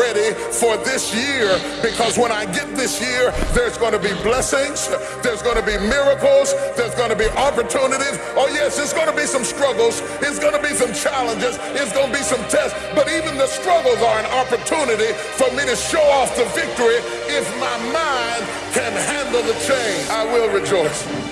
ready for this year because when I get this year, there's going to be blessings, there's going to be miracles, there's going to be opportunities. Oh, yes, it's going to be some struggles, it's going to be some challenges, it's going to be some tests, but even the struggles are an opportunity for me to show off the victory if my mind can handle the change. I will rejoice.